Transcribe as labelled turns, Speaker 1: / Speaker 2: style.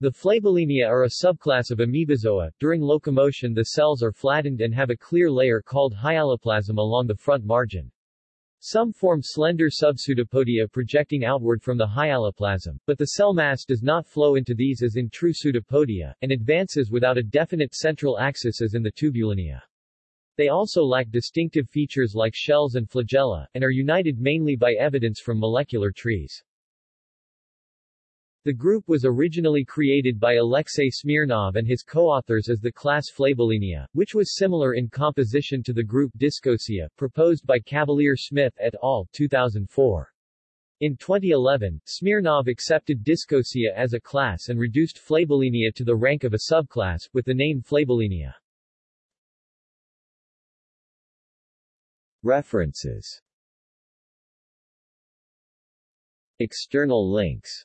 Speaker 1: The Flabellinia are a subclass of amoebozoa. During locomotion the cells are flattened and have a clear layer called hyaloplasm along the front margin. Some form slender subpseudopodia projecting outward from the hyaloplasm, but the cell mass does not flow into these as in true pseudopodia, and advances without a definite central axis as in the tubulinea. They also lack distinctive features like shells and flagella, and are united mainly by evidence from molecular trees. The group was originally created by Alexey Smirnov and his co-authors as the class Flabellinea, which was similar in composition to the group Discosea, proposed by Cavalier Smith et al. 2004. In 2011, Smirnov accepted Discosea as a class and reduced Flabellinea to the rank of a subclass, with the name Flabellinia. References External links